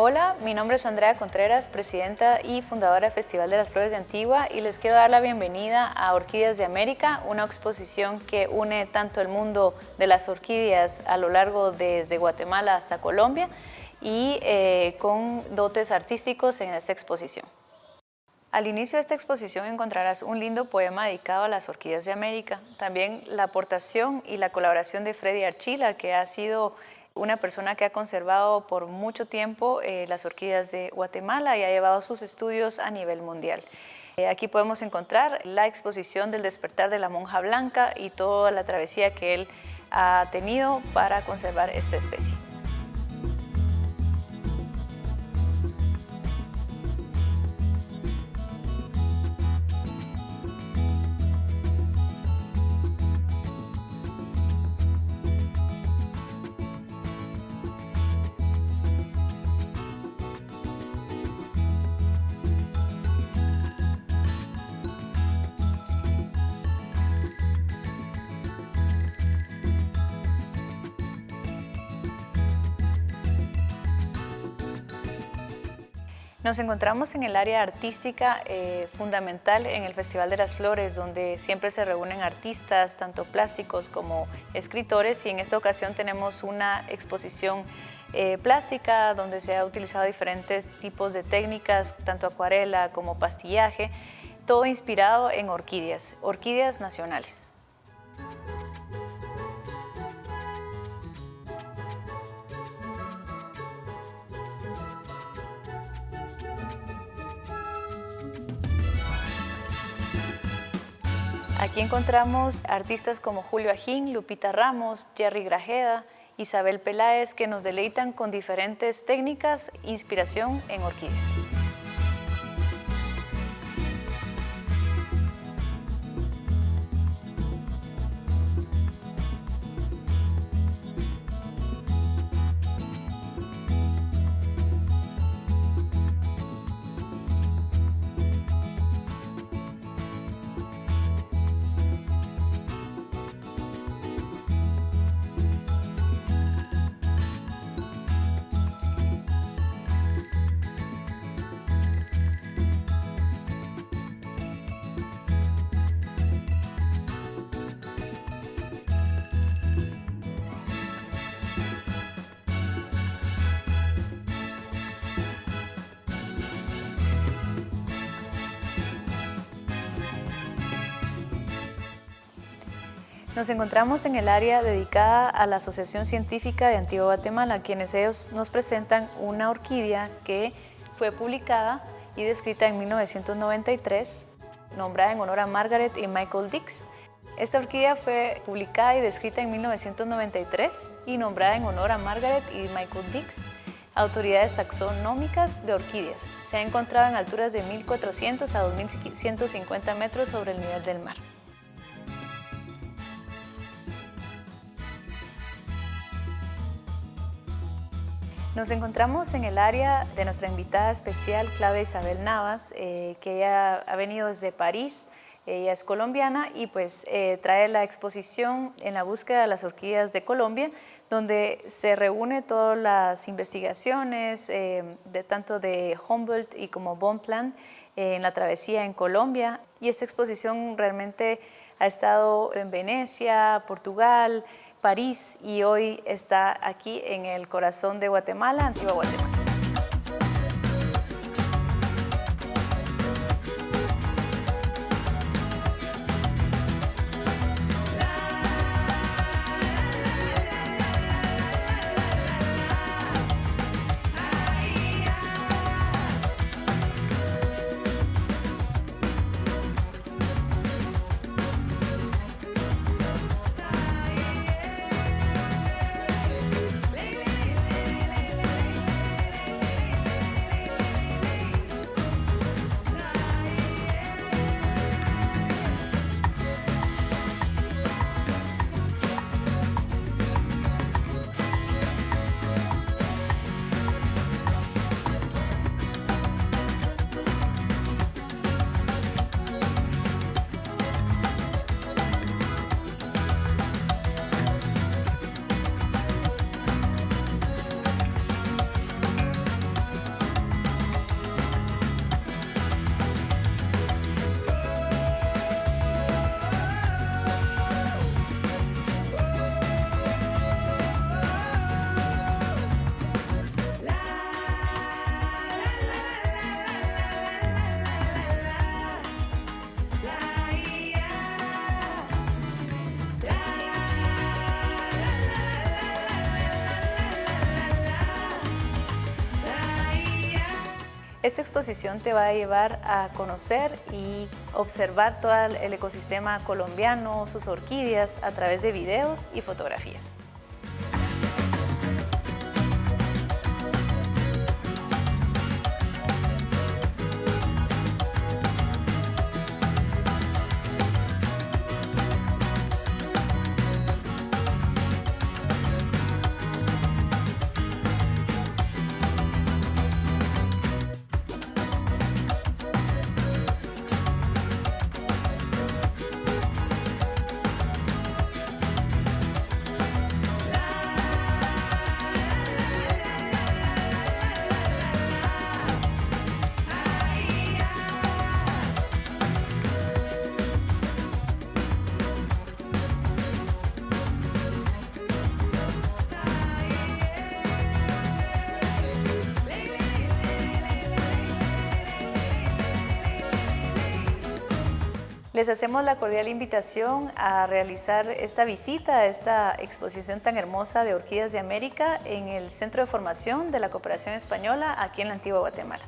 Hola, mi nombre es Andrea Contreras, presidenta y fundadora del Festival de las Flores de Antigua y les quiero dar la bienvenida a Orquídeas de América, una exposición que une tanto el mundo de las orquídeas a lo largo desde Guatemala hasta Colombia y eh, con dotes artísticos en esta exposición. Al inicio de esta exposición encontrarás un lindo poema dedicado a las orquídeas de América, también la aportación y la colaboración de Freddy Archila, que ha sido una persona que ha conservado por mucho tiempo eh, las orquídeas de Guatemala y ha llevado sus estudios a nivel mundial. Eh, aquí podemos encontrar la exposición del despertar de la monja blanca y toda la travesía que él ha tenido para conservar esta especie. Nos encontramos en el área artística eh, fundamental en el Festival de las Flores, donde siempre se reúnen artistas, tanto plásticos como escritores, y en esta ocasión tenemos una exposición eh, plástica donde se ha utilizado diferentes tipos de técnicas, tanto acuarela como pastillaje, todo inspirado en orquídeas, orquídeas nacionales. Aquí encontramos artistas como Julio Ajín, Lupita Ramos, Jerry Grajeda, Isabel Peláez, que nos deleitan con diferentes técnicas, inspiración en orquídeas. Nos encontramos en el área dedicada a la Asociación Científica de Antigua Guatemala, quienes ellos nos presentan una orquídea que fue publicada y descrita en 1993, nombrada en honor a Margaret y Michael Dix. Esta orquídea fue publicada y descrita en 1993 y nombrada en honor a Margaret y Michael Dix, autoridades taxonómicas de orquídeas. Se ha encontrado en alturas de 1.400 a 2.150 metros sobre el nivel del mar. Nos encontramos en el área de nuestra invitada especial, Claudia Isabel Navas, eh, que ella ha venido desde París, ella es colombiana y pues eh, trae la exposición en la búsqueda de las orquídeas de Colombia, donde se reúne todas las investigaciones, eh, de, tanto de Humboldt y como Bonpland, en la travesía en Colombia. Y esta exposición realmente ha estado en Venecia, Portugal, París y hoy está aquí en el corazón de Guatemala, Antigua Guatemala. Esta exposición te va a llevar a conocer y observar todo el ecosistema colombiano, sus orquídeas, a través de videos y fotografías. Les hacemos la cordial invitación a realizar esta visita a esta exposición tan hermosa de Orquídeas de América en el Centro de Formación de la Cooperación Española aquí en la Antigua Guatemala.